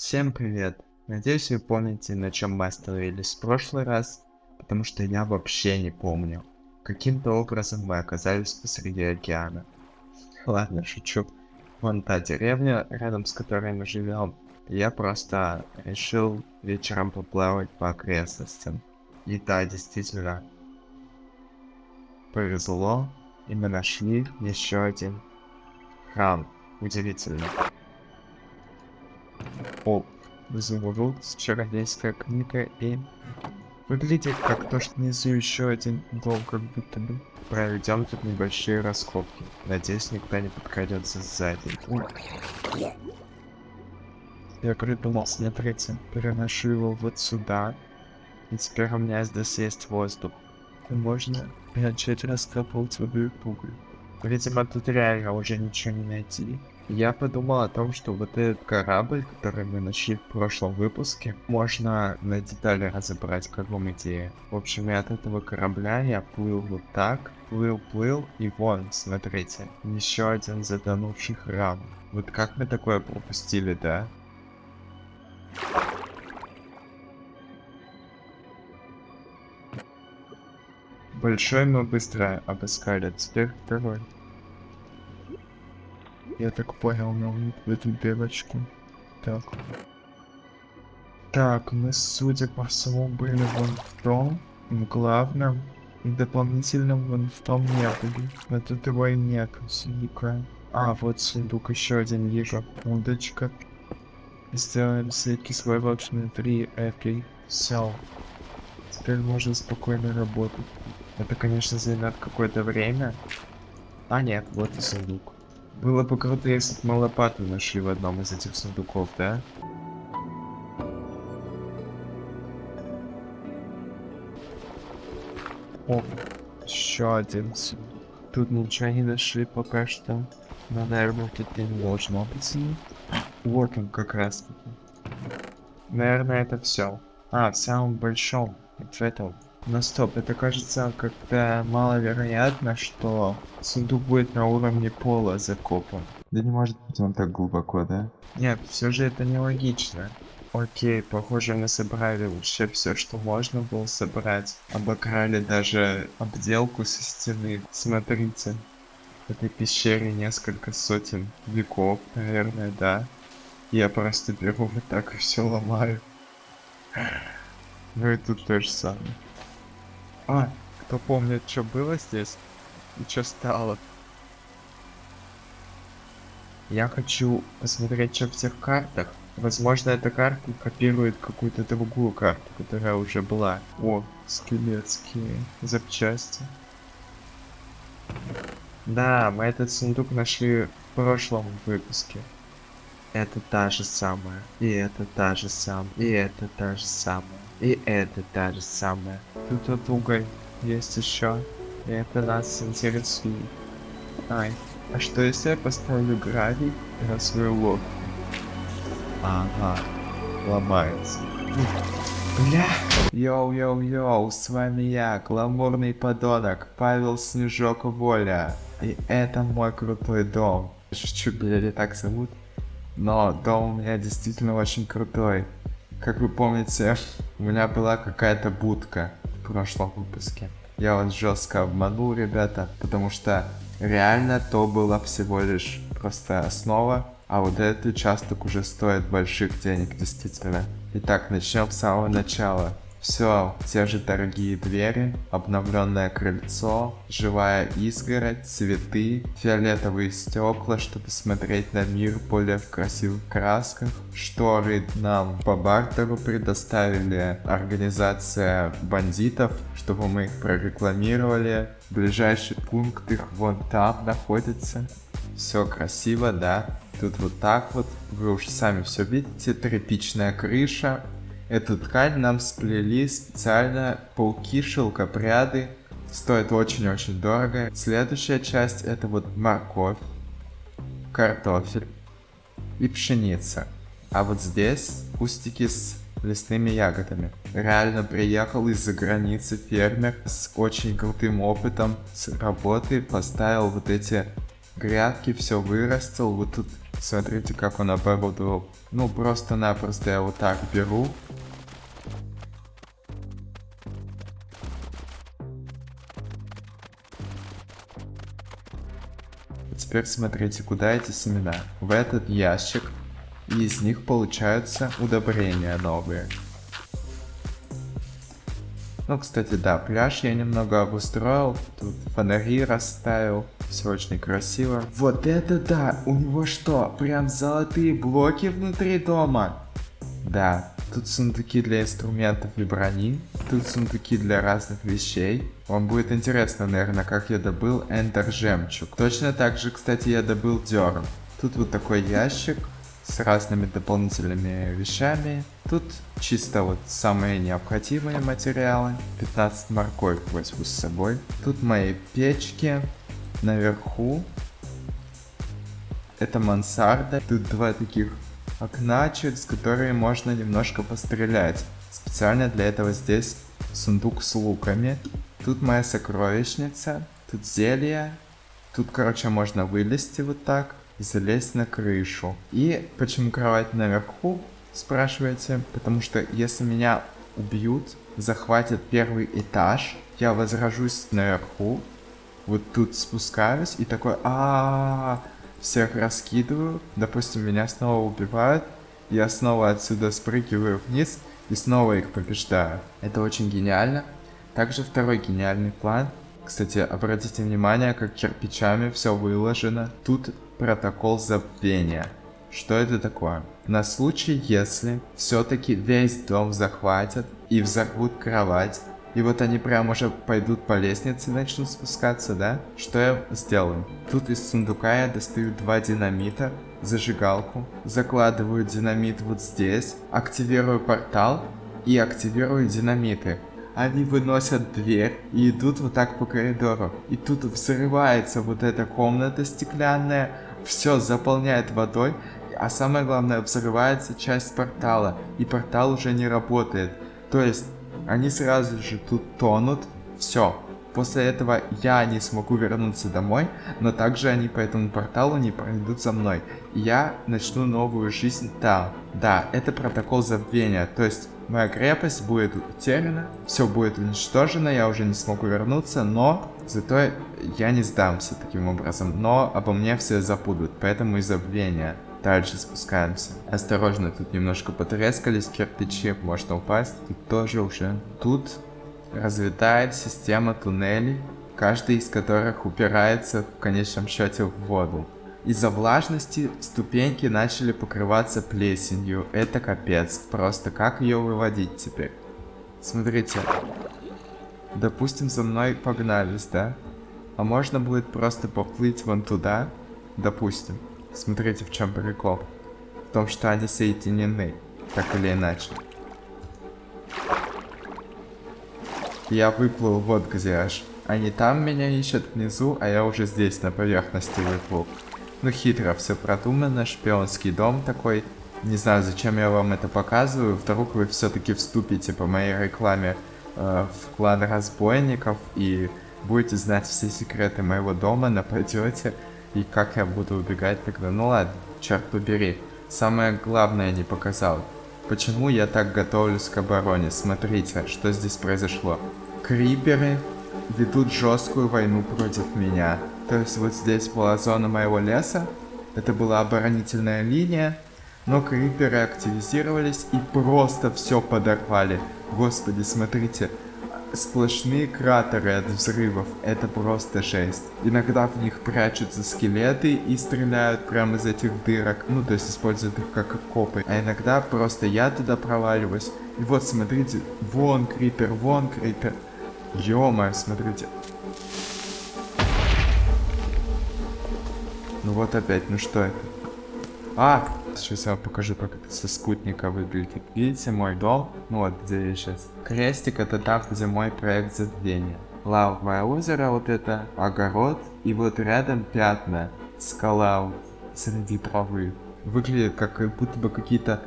Всем привет! Надеюсь вы помните, на чем мы остановились в прошлый раз, потому что я вообще не помню. Каким-то образом мы оказались посреди океана. Ладно, шучу. Вон та деревня, рядом с которой мы живем. Я просто решил вечером поплавать по окрестностям. И да, действительно, повезло, и мы нашли еще один храм. Удивительно. О, изумруд с чародейская книга и... Выглядит как то, что внизу еще один дом, как будто бы. Проведем тут небольшие раскопки. Надеюсь, никто не подкрадется сзади. Я придумал, смотрите, переношу его вот сюда. И теперь у меня здесь есть воздух. И можно начать раскапывать водой пугу. Видимо, тут реально уже ничего не найти. Я подумал о том, что вот этот корабль, который мы нашли в прошлом выпуске, можно на детали разобрать, как вам идея. В общем, и от этого корабля я плыл вот так, плыл, плыл, и вон, смотрите, еще один затонувший храм. Вот как мы такое пропустили, да? Большой мы быстро обыскали, теперь второй. Я так понял, нам в эту белочку. Так. Так, мы, судя по всему, были вон в том, в главном, и дополнительно вон в том не были. Тут его нет, сундука. А, вот сундук еще один вижу. Удочка. Сделаем всякий свой луч внутри этой. Все. Теперь можно спокойно работать. Это, конечно, займет какое-то время. А нет, вот и сундук. Было бы круто, если бы мы лопату нашли в одном из этих сундуков, да? О, еще один. Тут ничего не нашли пока что. Но, наверное, тут не должно быть. Вот он как раз таки. Наверное, это все. А, в самом большом. Вот в этом. Но стоп, это кажется как-то маловероятно, что сундук будет на уровне пола закопан. Да не может быть он так глубоко, да? Нет, все же это нелогично. Окей, похоже мы собрали вообще все, что можно было собрать. Обокрали даже обделку со стены. Смотрите, в этой пещере несколько сотен веков, наверное, да. Я просто беру вот так и все ломаю. Ну и тут то же самое. А, кто помнит, что было здесь и что стало? Я хочу посмотреть, что в всех картах. Возможно, эта карта копирует какую-то другую карту, которая уже была. О, скелетские запчасти. Да, мы этот сундук нашли в прошлом выпуске. Это та же самая. И это та же самая. И это та же самая. И это та же самая. Тут от уголь есть еще. И это нас интересует. Ай, а что если я поставлю гравий на свою лодку? Ага, ломается. Бля! Йоу-йоу-йоу, с вами я, гламурный подонок, Павел Снежок Воля. И это мой крутой дом. Шучу, меня так зовут. Но дом у меня действительно очень крутой. Как вы помните, у меня была какая-то будка в прошлом выпуске. Я вот жестко обманул, ребята, потому что реально то было всего лишь просто основа, а вот этот участок уже стоит больших денег, действительно. Итак, начнем с самого начала. Все, те же дорогие двери, обновленное крыльцо, живая изгородь, цветы, фиолетовые стекла, чтобы смотреть на мир более в красивых красках. Шторы нам по бартеру предоставили организация бандитов, чтобы мы их прорекламировали. Ближайший пункт их вон там находится. Все красиво, да? Тут вот так вот, вы уж сами все видите, тряпичная крыша, Эту ткань нам сплели специально пауки-шелкопряды. Стоит очень-очень дорого. Следующая часть это вот морковь, картофель и пшеница. А вот здесь кустики с лесными ягодами. Реально приехал из-за границы фермер с очень крутым опытом с работы, поставил вот эти грядки, все вырастил. Вот тут смотрите, как он оборудовал. Ну, просто-напросто я вот так беру. Теперь смотрите, куда эти семена. В этот ящик. И из них получаются удобрения новые. Ну, кстати, да, пляж я немного обустроил. Тут фонари расставил. Все очень красиво. Вот это да! У него что, прям золотые блоки внутри дома? Да, тут сундуки для инструментов и брони. Тут сундуки для разных вещей. Вам будет интересно, наверное, как я добыл Эндер Жемчуг. Точно так же, кстати, я добыл Дерн. Тут вот такой ящик с разными дополнительными вещами. Тут чисто вот самые необходимые материалы. 15 морковь возьму с собой. Тут мои печки. Наверху. Это мансарда. Тут два таких окна, через которые можно немножко пострелять. Специально для этого здесь сундук с луками. Тут моя сокровищница. Тут зелье. Тут, короче, можно вылезти вот так и залезть на крышу. И почему кровать наверху, спрашиваете? Потому что если меня убьют, захватят первый этаж, я возражусь наверху, вот тут спускаюсь и такой, а, всех раскидываю, допустим, меня снова убивают, я снова отсюда спрыгиваю вниз и снова их побеждаю. Это очень гениально. Также второй гениальный план. Кстати, обратите внимание, как кирпичами все выложено. Тут протокол забвения. Что это такое? На случай, если все-таки весь дом захватят и взорвут кровать, и вот они прям уже пойдут по лестнице и начнут спускаться, да? Что я сделаю? Тут из сундука я достаю два динамита, зажигалку, закладываю динамит вот здесь, активирую портал и активирую динамиты. Они выносят дверь и идут вот так по коридору. И тут взрывается вот эта комната стеклянная, все заполняет водой, а самое главное, взрывается часть портала, и портал уже не работает. То есть, они сразу же тут тонут, все. После этого я не смогу вернуться домой, но также они по этому порталу не пройдут за мной. я начну новую жизнь там. Да, это протокол забвения, то есть моя крепость будет утеряна, все будет уничтожено, я уже не смогу вернуться, но зато я не сдамся таким образом. Но обо мне все забудут, поэтому и забвение. Дальше спускаемся. Осторожно, тут немножко потрескались кирпичи, можно упасть. Тут тоже уже. Тут разлетает система туннелей, каждый из которых упирается в конечном счете в воду. Из-за влажности ступеньки начали покрываться плесенью. Это капец. Просто как ее выводить теперь? Смотрите. Допустим, за мной погнались, да? А можно будет просто поплыть вон туда? Допустим. Смотрите, в чем прикол. В том, что они соединены. Так или иначе. Я выплыл вот где аж. Они там меня ищут внизу, а я уже здесь на поверхности выплыл. Ну хитро все продумано, шпионский дом такой. Не знаю, зачем я вам это показываю. Вдруг вы все-таки вступите по моей рекламе э, в клан разбойников и будете знать все секреты моего дома, нападете. И как я буду убегать тогда? Ну ладно, черт побери. Самое главное не показал. Почему я так готовлюсь к обороне? Смотрите, что здесь произошло. Криперы ведут жесткую войну против меня. То есть вот здесь была зона моего леса. Это была оборонительная линия. Но криперы активизировались и просто все подорвали. Господи, смотрите. Сплошные кратеры от взрывов. Это просто жесть. Иногда в них прячутся скелеты и стреляют прямо из этих дырок. Ну, то есть используют их как копы. А иногда просто я туда проваливаюсь. И вот, смотрите. Вон крипер, вон крипер. ё смотрите. Ну вот опять, ну что это? А! Сейчас я вам покажу, как это со спутника выглядит. Видите мой дом? Ну вот, где я сейчас. Крестик это там, где мой проект забвения. Лавовое озеро, вот это, огород. И вот рядом пятна. Скала вот, среди травы. Выглядит как, будто бы какие-то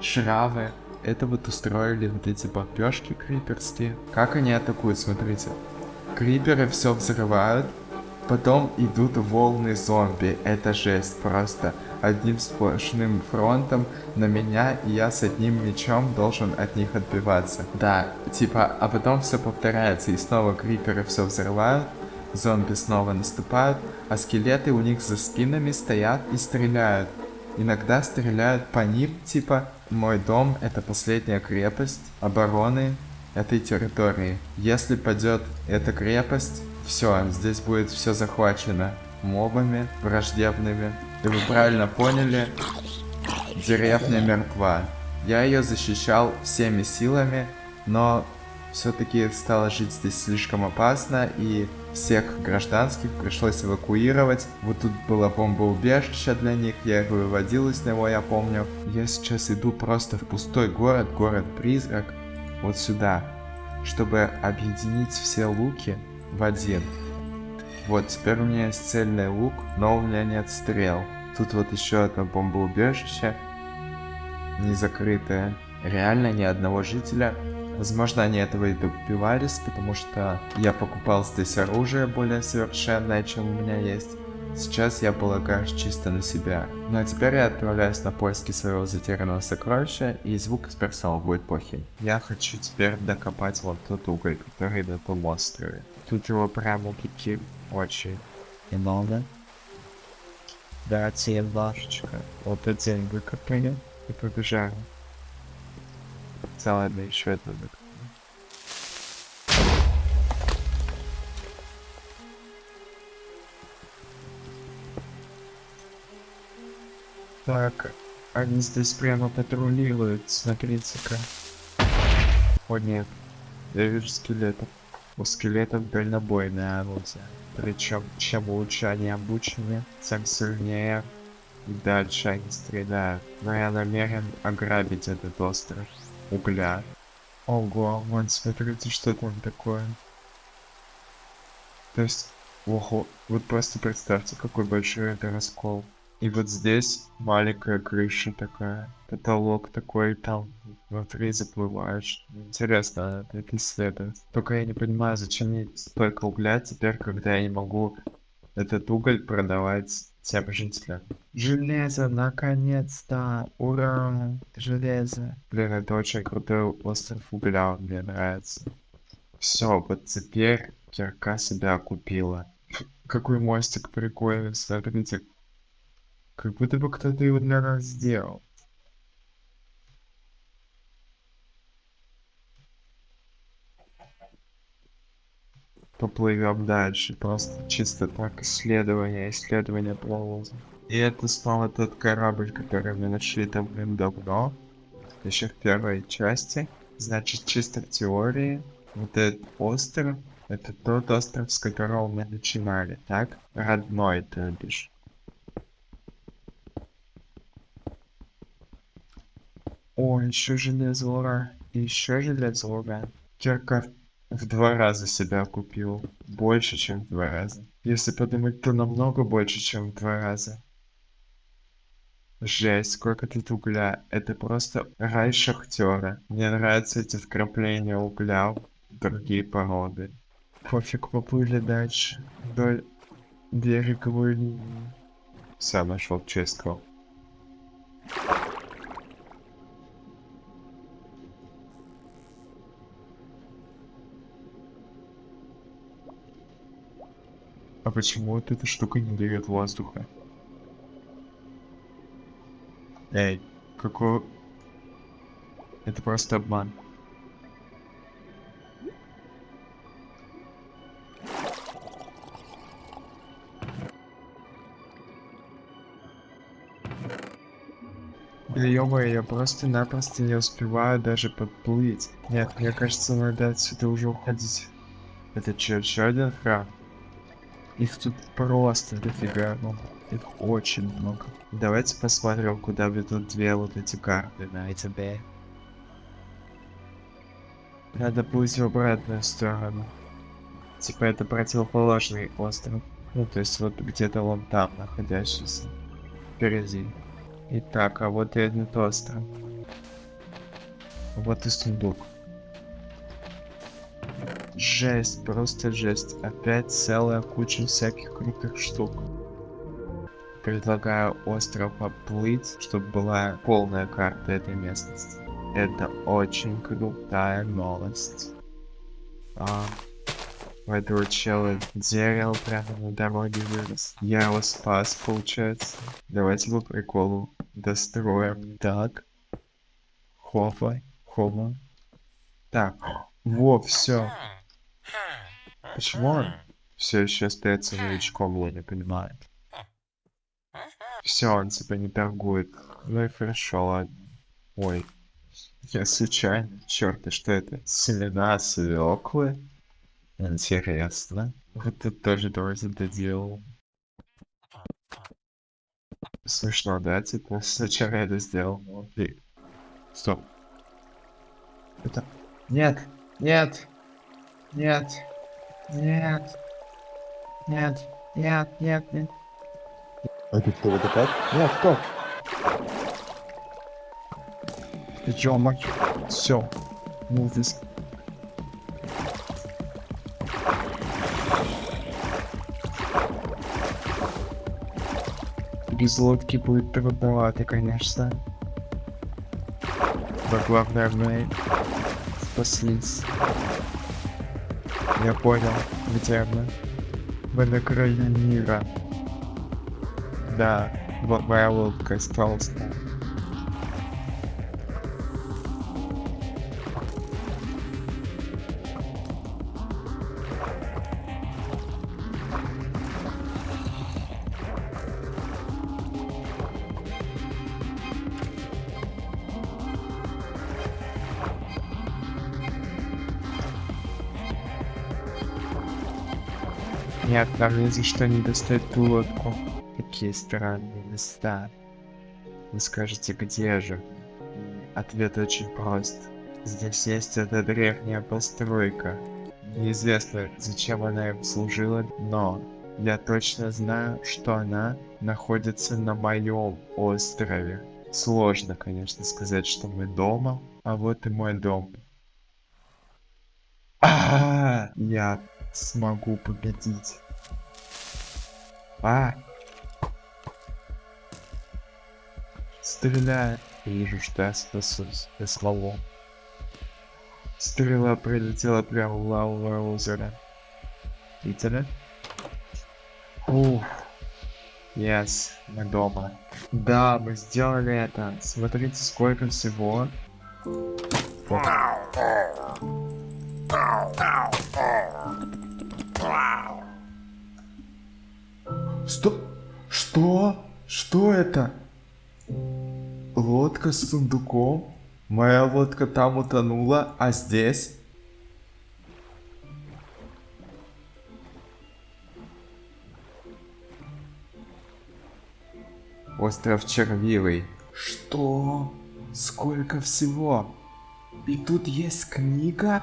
шравы. Это вот устроили вот эти бомбежки криперские. Как они атакуют, смотрите. Криперы все взрывают, Потом идут волны зомби. Это жесть просто. Одним сплошным фронтом на меня, и я с одним мечом должен от них отбиваться. Да, типа, а потом все повторяется, и снова криперы все взрывают, зомби снова наступают, а скелеты у них за спинами стоят и стреляют. Иногда стреляют по ним, типа, мой дом это последняя крепость обороны этой территории. Если падет эта крепость, все, здесь будет все захвачено мобами враждебными. И вы правильно поняли, деревня мертва. Я ее защищал всеми силами, но все-таки стало жить здесь слишком опасно, и всех гражданских пришлось эвакуировать. Вот тут было бомбоубежище для них, я их выводил из него, я помню. Я сейчас иду просто в пустой город, город-призрак, вот сюда, чтобы объединить все луки в один. Вот, теперь у меня есть цельный лук, но у меня нет стрел. Тут вот еще одно бомбоубежище. Не закрытое. Реально ни одного жителя. Возможно, они этого и добивались, потому что я покупал здесь оружие более совершенное, чем у меня есть. Сейчас я полагаюсь чисто на себя. Ну а теперь я отправляюсь на поиски своего затерянного сокровища, и звук из персонала будет плохим. Я хочу теперь докопать вот тот уголь, который на том острове. Тут его прямо таки очень много. Дайте башечка. Вот эти день выкопали и побежали. Целое еще это выкопали. Так, они здесь прямо патрулируют, смотрите-ка. О нет, я вижу скелетов. У скелетов дальнобойное орудие. Причем, чем лучше они обучены, тем сильнее и дальше они стреляют. Но я намерен ограбить этот остров угля. Ого, вон смотрите, что там такое. То есть, ого, вот просто представьте, какой большой это раскол. И вот здесь маленькая крыша такая, потолок такой, там внутри заплываешь. Интересно это исследовать. Только я не понимаю, зачем мне столько угля теперь, когда я не могу этот уголь продавать тем жителям. Железо, наконец-то! Ура! Железо! Блин, это очень крутой остров угля, мне нравится. Все, вот теперь кирка себя купила. Какой мостик прикольный, смотрите, как будто бы кто-то его для нас сделал. Поплывем дальше. Просто чисто так исследование, исследование плавался. И это снова тот корабль, который мы нашли давным-давно. Еще в первой части. Значит, чисто в теории, вот этот остров, это тот остров, с которого мы начинали, так? Родной, то бишь. О, еще железо, еще железо. Кирка в два раза себя купил. Больше, чем в два раза. Если подумать, то намного больше, чем в два раза. Жесть, сколько тут угля. Это просто рай шахтера. Мне нравятся эти вкрапления угля в другие породы. Пофиг, поплыли дальше. Вдоль береговой линии. Сам нашел честку. А почему вот эта штука не дает воздуха? Эй, какой... Это просто обман. Ё я просто-напросто не успеваю даже подплыть. Нет, мне кажется, надо отсюда уже уходить. Это что, еще один храм? Их тут просто дофига много. Их очень много. Давайте посмотрим, куда ведут две вот эти карты на ИТБ. Надо плыть в обратную сторону. Типа это противоположный остров. Ну, то есть вот где-то вон там находящийся. Впереди. Итак, а вот и этот остров. Вот и сундук. Жесть, просто жесть. Опять целая куча всяких крутых штук. Предлагаю остров оплыть, чтобы была полная карта этой местности. Это очень крутая новость. А, у этого чела дерево прямо на дороге вырос. Я его спас, получается. Давайте по приколу достроим. Так. Хопа, хопа. Так, во, все. Почему он все еще остается новичком, я не понимаю. Все, он типа не торгует. Ну и хорошо, ладно. Ой. Я случайно. Черт, а что это? Семена свеклы? Интересно. Вот ты тоже тоже это делал. Смешно, да? Типа, сначала я это сделал. И... Стоп. Это... Нет! Нет! Нет! Нет! Нет! Нет! Нет! Нет! А ты кто, вот опять? Нет, кто? Ты чё, мать? Все. Move this. Без лодки будет трудновато, конечно. Но главное мы спаслись. Я понял, где мы. Мы на краю мира. Да, вот моя лодка осталась. Нам ни за что не достать ту лодку. Какие странные места. Вы скажете, где же? Ответ очень прост. Здесь есть эта древняя постройка. Неизвестно, зачем она им служила, но я точно знаю, что она находится на моем острове. Сложно, конечно, сказать, что мы дома, а вот и мой дом. А, я смогу победить. А! Стреляй. Вижу, что я спасусь. Я славу. Стрела прилетела прямо в лавовое озеро. Видели? Ух. Yes, мы дома. Да, мы сделали это. Смотрите, сколько всего. Что? Что? Что это? Лодка с сундуком? Моя лодка там утонула, а здесь? Остров Червивый. Что? Сколько всего? И тут есть книга?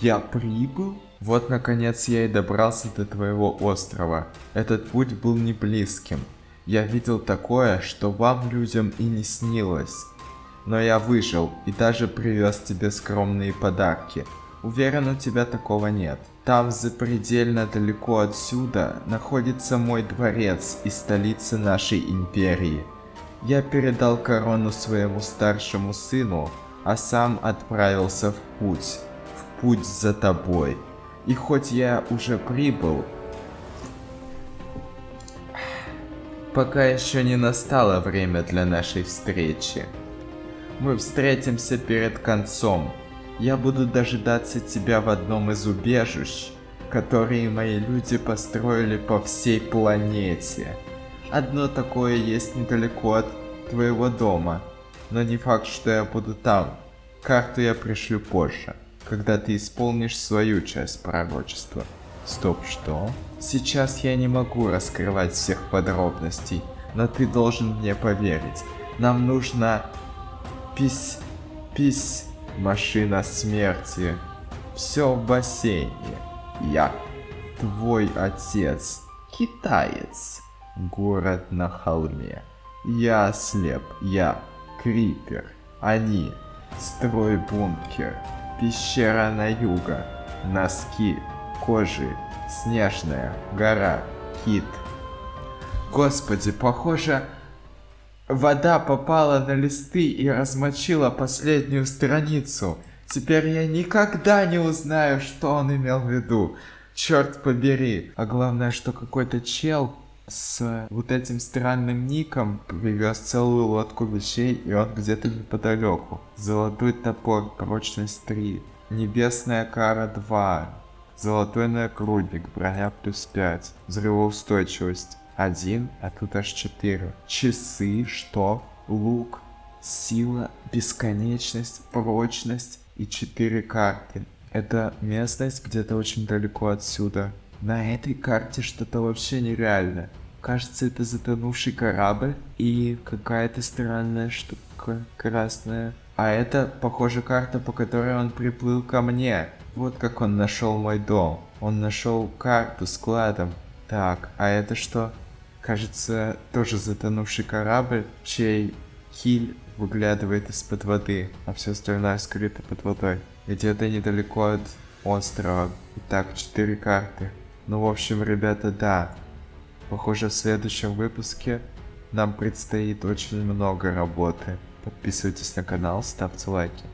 Я прибыл? Вот наконец я и добрался до твоего острова. Этот путь был не близким. Я видел такое, что вам людям и не снилось. Но я выжил и даже привез тебе скромные подарки. Уверен, у тебя такого нет. Там запредельно далеко отсюда находится мой дворец и столица нашей империи. Я передал корону своему старшему сыну, а сам отправился в путь. В путь за тобой. И хоть я уже прибыл, пока еще не настало время для нашей встречи. Мы встретимся перед концом. Я буду дожидаться тебя в одном из убежищ, которые мои люди построили по всей планете. Одно такое есть недалеко от твоего дома, но не факт, что я буду там. Карту я пришлю позже, когда ты исполнишь свою часть пророчества. Стоп, что? Сейчас я не могу раскрывать всех подробностей, но ты должен мне поверить. Нам нужно... Пись... Пись... Машина смерти. Все в бассейне. Я. Твой отец. Китаец. Город на холме. Я слеп. Я. Крипер. Они. Строй бункер. Пещера на юго. носки, кожи, снежная, гора, кит. Господи, похоже, вода попала на листы и размочила последнюю страницу. Теперь я никогда не узнаю, что он имел в виду. Черт побери. А главное, что какой-то чел с вот этим странным ником привез целую лодку вещей, и он где-то неподалеку. Золотой топор, прочность 3. Небесная кара 2. Золотой нагрудник, броня плюс 5. Взрывоустойчивость 1, а тут аж 4. Часы, что? Лук, сила, бесконечность, прочность и 4 карты. Это местность где-то очень далеко отсюда. На этой карте что-то вообще нереально. Кажется, это затонувший корабль и какая-то странная штука красная. А это, похоже, карта, по которой он приплыл ко мне. Вот как он нашел мой дом. Он нашел карту с кладом. Так, а это что? Кажется, тоже затонувший корабль, чей киль выглядывает из-под воды, а все остальное скрыто под водой. Где-то недалеко от острова. Итак, четыре карты. Ну, в общем, ребята, да. Похоже, в следующем выпуске нам предстоит очень много работы. Подписывайтесь на канал, ставьте лайки.